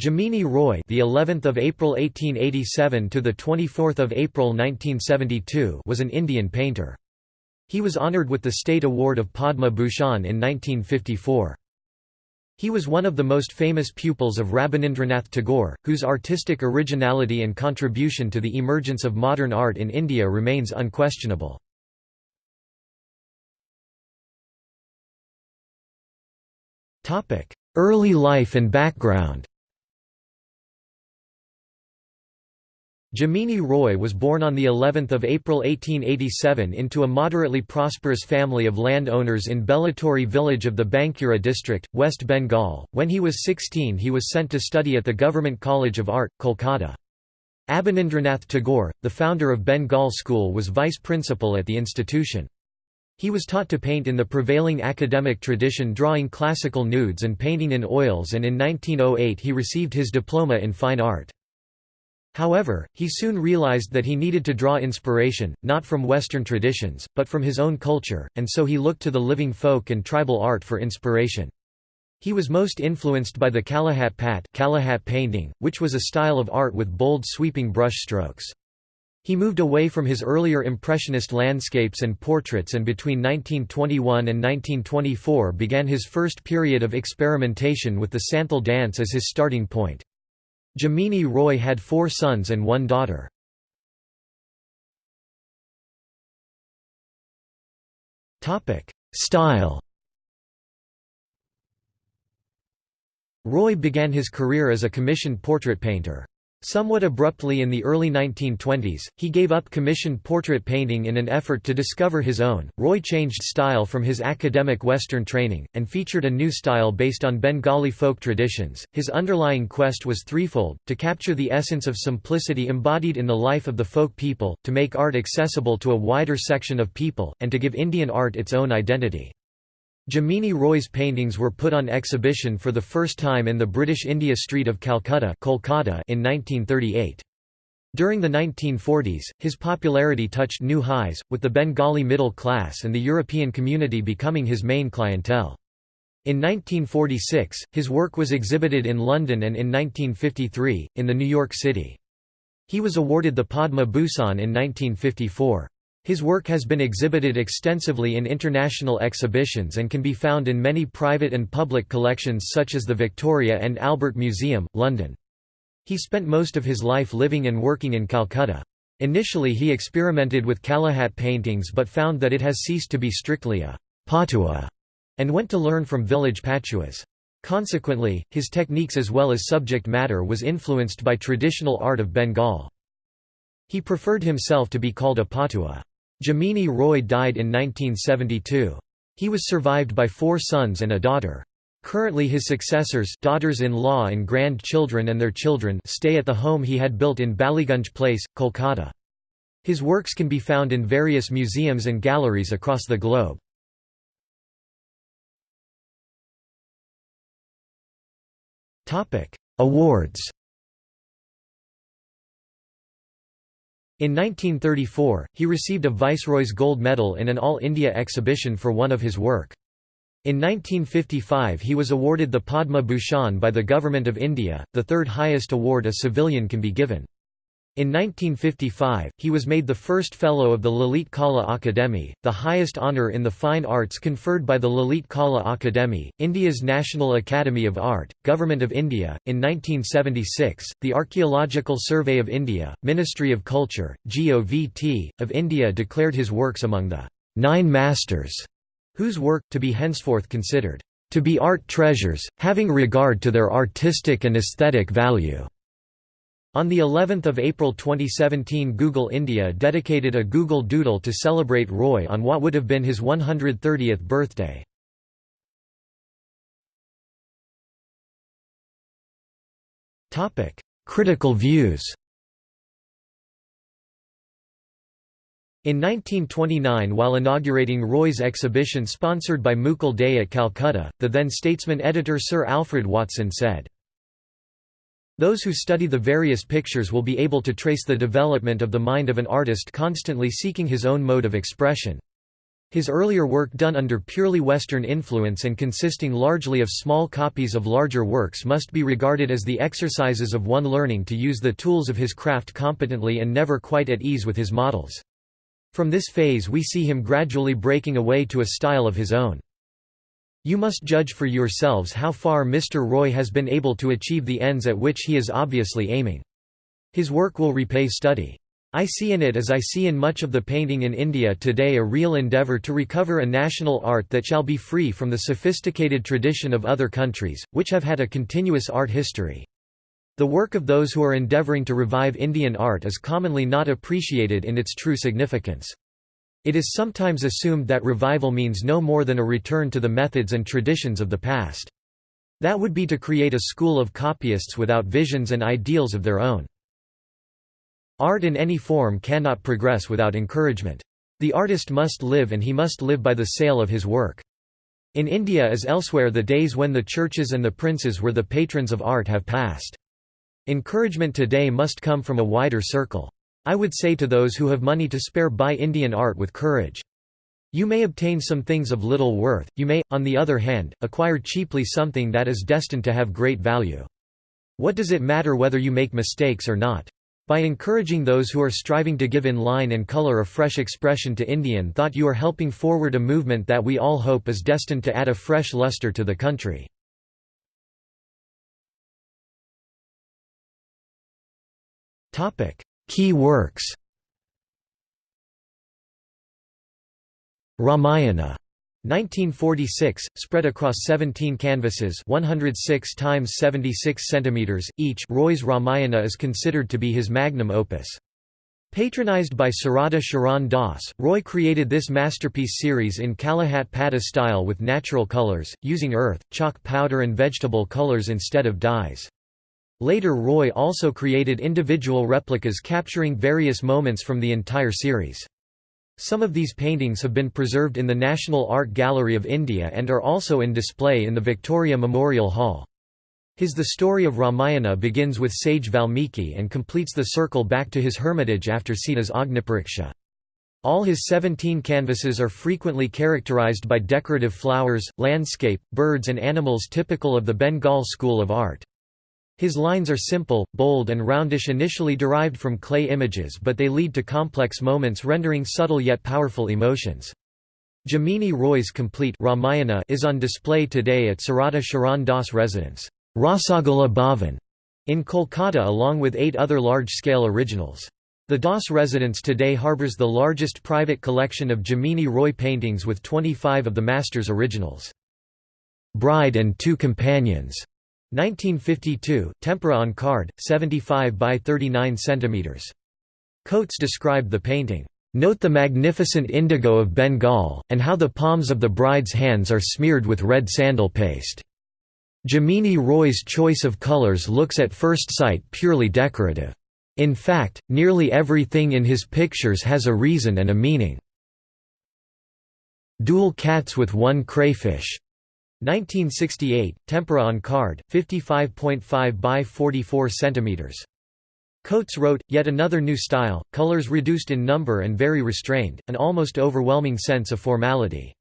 Jamini Roy, the 11th of April 1887 to the 24th of April 1972, was an Indian painter. He was honored with the State Award of Padma Bhushan in 1954. He was one of the most famous pupils of Rabindranath Tagore, whose artistic originality and contribution to the emergence of modern art in India remains unquestionable. Early life and background Jamini Roy was born on the 11th of April 1887 into a moderately prosperous family of landowners in Beliatore village of the Bankura district, West Bengal. When he was 16, he was sent to study at the Government College of Art, Kolkata. Abanindranath Tagore, the founder of Bengal School was vice principal at the institution. He was taught to paint in the prevailing academic tradition drawing classical nudes and painting in oils and in 1908 he received his diploma in fine art. However, he soon realized that he needed to draw inspiration, not from Western traditions, but from his own culture, and so he looked to the living folk and tribal art for inspiration. He was most influenced by the Kalighat Pat Kalighat painting, which was a style of art with bold sweeping brush strokes. He moved away from his earlier impressionist landscapes and portraits and between 1921 and 1924 began his first period of experimentation with the Santhal dance as his starting point. Jamini Roy had four sons and one daughter. Style Roy began his career as a commissioned portrait painter. Somewhat abruptly in the early 1920s, he gave up commissioned portrait painting in an effort to discover his own. Roy changed style from his academic Western training, and featured a new style based on Bengali folk traditions. His underlying quest was threefold to capture the essence of simplicity embodied in the life of the folk people, to make art accessible to a wider section of people, and to give Indian art its own identity. Jamini Roy's paintings were put on exhibition for the first time in the British India Street of Calcutta Kolkata in 1938. During the 1940s, his popularity touched new highs, with the Bengali middle class and the European community becoming his main clientele. In 1946, his work was exhibited in London and in 1953, in the New York City. He was awarded the Padma Bhushan in 1954. His work has been exhibited extensively in international exhibitions and can be found in many private and public collections such as the Victoria and Albert Museum, London. He spent most of his life living and working in Calcutta. Initially he experimented with Kalighat paintings but found that it has ceased to be strictly a patua and went to learn from village patuas. Consequently, his techniques as well as subject matter was influenced by traditional art of Bengal. He preferred himself to be called a patua. Jamini Roy died in 1972. He was survived by four sons and a daughter. Currently his successors daughters-in-law and grandchildren and their children stay at the home he had built in Ballygunge Place, Kolkata. His works can be found in various museums and galleries across the globe. Awards In 1934, he received a Viceroy's Gold Medal in an All India exhibition for one of his work. In 1955 he was awarded the Padma Bhushan by the Government of India, the third highest award a civilian can be given. In 1955, he was made the first Fellow of the Lalit Kala Akademi, the highest honour in the fine arts conferred by the Lalit Kala Akademi, India's National Academy of Art, Government of India. In 1976, the Archaeological Survey of India, Ministry of Culture, GOVT, of India declared his works among the Nine Masters, whose work, to be henceforth considered to be art treasures, having regard to their artistic and aesthetic value. On the 11th of April 2017 Google India dedicated a Google Doodle to celebrate Roy on what would have been his 130th birthday. Critical views In 1929 while inaugurating Roy's exhibition sponsored by Mukul Dey at Calcutta, the then statesman editor Sir Alfred Watson said, those who study the various pictures will be able to trace the development of the mind of an artist constantly seeking his own mode of expression. His earlier work done under purely Western influence and consisting largely of small copies of larger works must be regarded as the exercises of one learning to use the tools of his craft competently and never quite at ease with his models. From this phase we see him gradually breaking away to a style of his own. You must judge for yourselves how far Mr. Roy has been able to achieve the ends at which he is obviously aiming. His work will repay study. I see in it as I see in much of the painting in India today a real endeavour to recover a national art that shall be free from the sophisticated tradition of other countries, which have had a continuous art history. The work of those who are endeavouring to revive Indian art is commonly not appreciated in its true significance. It is sometimes assumed that revival means no more than a return to the methods and traditions of the past. That would be to create a school of copyists without visions and ideals of their own. Art in any form cannot progress without encouragement. The artist must live and he must live by the sale of his work. In India as elsewhere the days when the churches and the princes were the patrons of art have passed. Encouragement today must come from a wider circle. I would say to those who have money to spare buy Indian art with courage. You may obtain some things of little worth, you may, on the other hand, acquire cheaply something that is destined to have great value. What does it matter whether you make mistakes or not? By encouraging those who are striving to give in line and color a fresh expression to Indian thought you are helping forward a movement that we all hope is destined to add a fresh luster to the country. Key works Ramayana 1946, spread across 17 canvases 106 times 76 centimeters each Roy's Ramayana is considered to be his magnum opus. Patronized by Sarada Sharan Das, Roy created this masterpiece series in Kalighat Pata style with natural colors, using earth, chalk powder and vegetable colors instead of dyes. Later Roy also created individual replicas capturing various moments from the entire series. Some of these paintings have been preserved in the National Art Gallery of India and are also in display in the Victoria Memorial Hall. His The Story of Ramayana begins with sage Valmiki and completes the circle back to his hermitage after Sita's Agnipariksha. All his 17 canvases are frequently characterized by decorative flowers, landscape, birds and animals typical of the Bengal school of art. His lines are simple, bold and roundish initially derived from clay images but they lead to complex moments rendering subtle yet powerful emotions. Jamini Roy's complete Ramayana is on display today at Sarada Sharan Das residence, Rasagala Bhavan, in Kolkata along with eight other large-scale originals. The Das residence today harbours the largest private collection of Jamini Roy paintings with 25 of the master's originals. Bride and Two Companions 1952, tempera on card, 75 by 39 cm. Coates described the painting, "...note the magnificent indigo of Bengal, and how the palms of the bride's hands are smeared with red sandal paste." Jamini Roy's choice of colors looks at first sight purely decorative. In fact, nearly everything in his pictures has a reason and a meaning. Dual cats with one crayfish 1968, tempera on card, 55.5 by 44 cm. Coates wrote, yet another new style, colors reduced in number and very restrained, an almost overwhelming sense of formality.